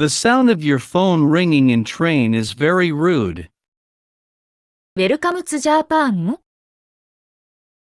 The sound of your phone ringing in train is very rude. Welcome to Japan